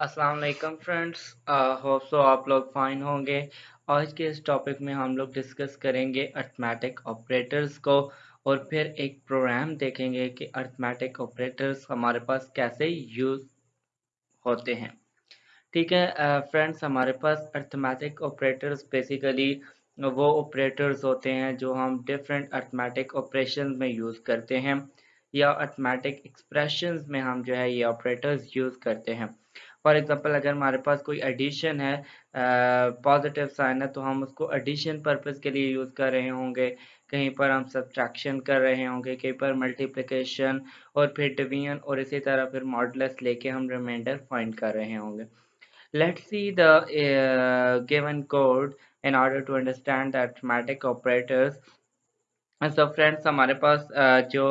السلام علیکم friends hope so آپ لوگ فائن ہوں گے۔ آج کے اس ٹاپک میں ہم لوگ ڈسکس کریں گے ارتھمیٹک آپریٹرز کو اور پھر ایک پروگرام دیکھیں گے کہ ارتھمیٹک آپریٹرز ہمارے پاس کیسے یوز ہوتے ہیں۔ ٹھیک ہے فرینڈس ہمارے پاس ارتھمیٹک آپریٹرز بیسیکلی وہ آپریٹرز ہوتے ہیں جو ہم ڈفرینٹ ارتھمیٹک آپریشن میں یوز کرتے ہیں یا ارتھمیٹک ایکسپریشنز میں ہم جو ہے یہ آپریٹرز یوز کرتے ہیں۔ فار ایگزامپل اگر ہمارے پاس کوئی ایڈیشن ہے پازیٹیو سائن ہے، تو ہم اس کو ایڈیشن پرپز کے لیے یوز کر رہے ہوں گے۔ کہیں پر ہم سبٹریکشن کر رہے ہوں گے، کہیں پر ملٹیپلیکیشن اور پھر ڈویژن اور اسی طرح پھر ماڈلس لے کے ہم ریمائنڈر فائنڈ کر رہے ہوں گے۔ Let see the given code in order to understand the arithmetic operators so friends ہمارے پاس جو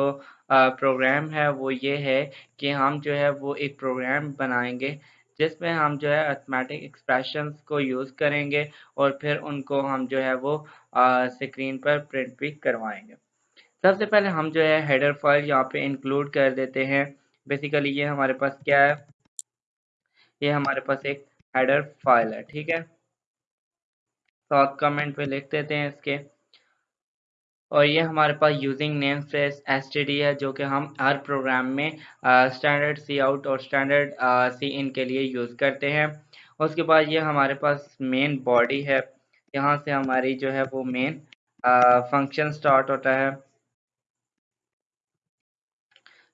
پروگرام ہے وہ یہ ہے کہ ہم جو ہے وہ ایک پروگرام بنائیں گے۔ جس میں ہم جو ہے ارتھمیٹک ایکسپریشنز کو یوز کریں گے اور پھر ان کو ہم جو ہے وہ سکرین پر پرنٹ بھی کروائیں گے۔ سب سے پہلے ہم جو ہے ہیڈر فائل یہاں پہ انکلوڈ کر دیتے ہیں۔ بیسیکلی یہ ہمارے پاس کیا ہے؟ یہ ہمارے پاس ایک ہیڈر فائل ہے، ٹھیک ہے؟ تو آپ کمنٹ پہ لکھ دیتے ہیں اس کے۔ اور یہ ہمارے پاس using namespace S T D ہے، جو کہ ہم ہر پروگرام میں اسٹینڈرڈ سی آؤٹ اور اسٹینڈرڈ سی ان کے لیے یوز کرتے ہیں۔ اس کے بعد یہ ہمارے پاس مین باڈی ہے۔ یہاں سے ہماری جو ہے وہ مین فنکشن سٹارٹ ہوتا ہے۔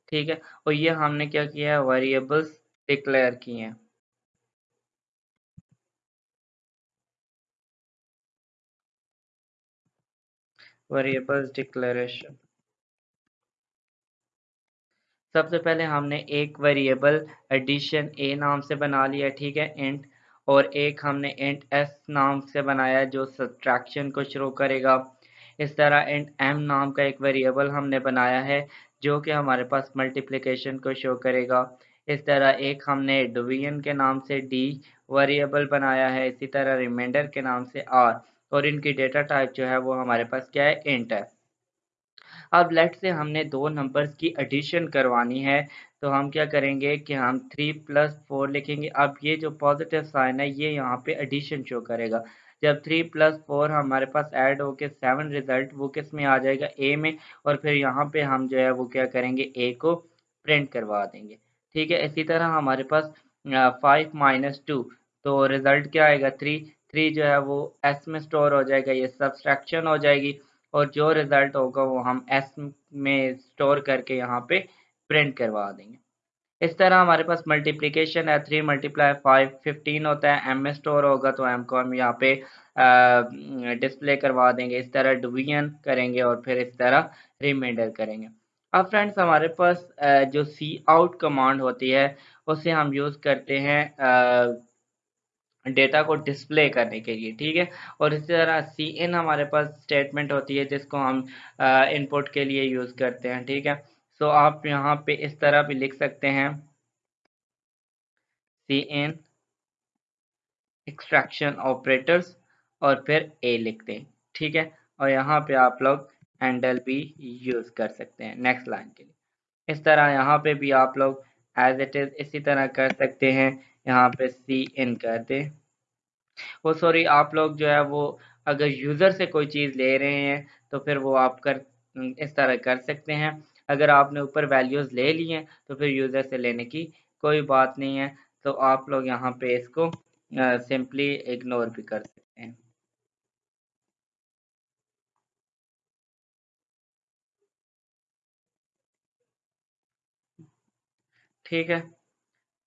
ٹھیک ہے؟ اور یہ ہم نے کیا کیا ہے؟ ویریبلس ڈکلیئر کی ہیں۔ ویریبلز ڈکلیریشن سب سے پہلے ہم نے ایک ویریبل ایڈیشن اے نام سے بنا لیا، ٹھیک ہے انٹ اور ایک ہم نے انٹ ایس نام سے بنایا جو سبٹریکشن کو شروع کرے گا۔ اس طرح انٹ ایم نام کا ایک ویریبل ہم نے بنایا ہے جو کہ ہمارے پاس ملٹیپلیکیشن کو شو کرے گا۔ اس طرح ایک ہم نے ڈویژن کے نام سے ڈی ویریبل بنایا ہے، اسی طرح ریمائنڈر کے نام سے آر اور ان کی ڈیٹا ٹائپ جو ہے وہ ہمارے پاس کیا ہے؟ انٹ ہے۔ اب لیٹ سے ہم نے دو نمبرز کی ایڈیشن کروانی ہے، تو ہم کیا کریں گے کہ ہم 3 پلس فور لکھیں گے۔ اب یہ جو پازیٹیو سائن ہے، یہ یہاں پہ ایڈیشن شو کرے گا۔ جب 3 پلس فور ہمارے پاس ایڈ ہو کے 7 ریزلٹ وہ کس میں آ جائے گا؟ اے میں۔ اور پھر یہاں پہ ہم جو ہے وہ کیا کریں گے؟ اے کو پرنٹ کروا دیں گے۔ ٹھیک ہے، اسی طرح ہمارے پاس 5 مائنس ٹو تو ریزلٹ کیا آئے گا؟ 3 3 جو ہے وہ ایس میں سٹور ہو جائے گا، یہ سبسٹریکشن ہو جائے گی اور جو ریزلٹ ہوگا وہ ہم ایس میں سٹور کر کے یہاں پہ پرنٹ کروا دیں گے۔ اس طرح ہمارے پاس ملٹیپلیکیشن ہے 3 ملٹیپلائی 5 15 ہوتا ہے ایم میں سٹور ہوگا تو ایم کو ہم یہاں پہ ڈسپلے کروا دیں گے۔ اس طرح ڈویژن کریں گے اور پھر اس طرح ریمائنڈر کریں گے۔ اب فرینڈس ہمارے پاس جو سی آؤٹ کمانڈ ہوتی ہے، اسے ہم یوز کرتے ہیں ڈیٹا کو ڈسپلے کرنے کے لیے، ٹھیک ہے؟ اور اسی طرح سی ان ہمارے پاس اسٹیٹمنٹ ہوتی ہے جس کو ہم ان پٹ کے لیے یوز کرتے ہیں، ٹھیک ہے؟ سو آپ یہاں پہ اس طرح بھی لکھ سکتے ہیں۔ سی ان ایکسٹریکشن آپریٹرز اور پھر اے لکھ دیں ٹھیک ہے؟ اور یہاں پہ آپ لوگ ہینڈل بھی یوز کر سکتے ہیں نیکسٹ لائن کے لیے۔ اس طرح یہاں پہ بھی آپ لوگ ایز اٹ از اسی طرح کر سکتے ہیں۔ یہاں پہ سی ان کر دیں۔ وہ سوری، آپ لوگ جو ہے وہ اگر یوزر سے کوئی چیز لے رہے ہیں تو پھر وہ آپ کر اس طرح کر سکتے ہیں۔ اگر آپ نے اوپر ویلیوز لے لی ہیں تو پھر یوزر سے لینے کی کوئی بات نہیں ہے۔ تو آپ لوگ یہاں پہ اس کو سمپلی اگنور بھی کر سکتے ہیں۔ ٹھیک ہے۔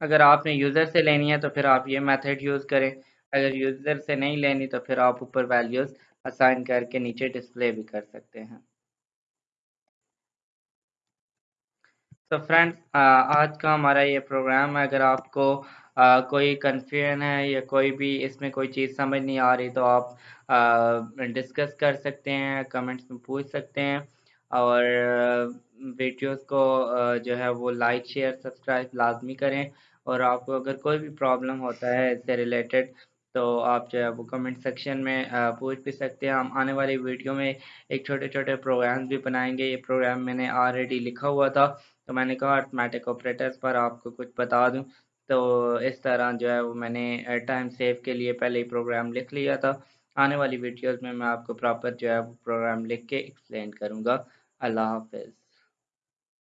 اگر آپ نے یوزر سے لینی ہے تو پھر آپ یہ میتھڈ یوز کریں۔ اگر یوزر سے نہیں لینی تو پھر آپ اوپر ویلیوز اسائن کر کے نیچے ڈسپلے بھی کر سکتے ہیں۔ تو فرینڈ آج کا ہمارا یہ پروگرام ہے۔ اگر آپ کو کوئی کنفیوژن ہے یا کوئی بھی اس میں کوئی چیز سمجھ نہیں آ رہی تو آپ ڈسکس کر سکتے ہیں کمنٹس میں پوچھ سکتے ہیں۔ اور ویڈیوز کو جو ہے وہ لائک، شیئر، سبسکرائب لازمی کریں۔ اور آپ کو اگر کوئی بھی پرابلم ہوتا ہے اس سے ریلیٹڈ، تو آپ جو ہے وہ کمنٹ سیکشن میں پوچھ بھی سکتے ہیں۔ ہم آنے والی ویڈیو میں ایک چھوٹے چھوٹے پروگرامز بھی بنائیں گے۔ یہ پروگرام میں نے آلریڈی لکھا ہوا تھا۔ تو میں نے کہا ارتھمیٹک آپریٹرز پر آپ کو کچھ بتا دوں۔ تو اس طرح جو ہے وہ میں نے ٹائم سیو کے لیے پہلے ہی پروگرام لکھ لیا تھا۔ آنے والی ویڈیوز میں میں آپ کو پراپر جو ہے وہ پروگرام لکھ کے ایکسپلین کروں گا۔ اللہ حافظ۔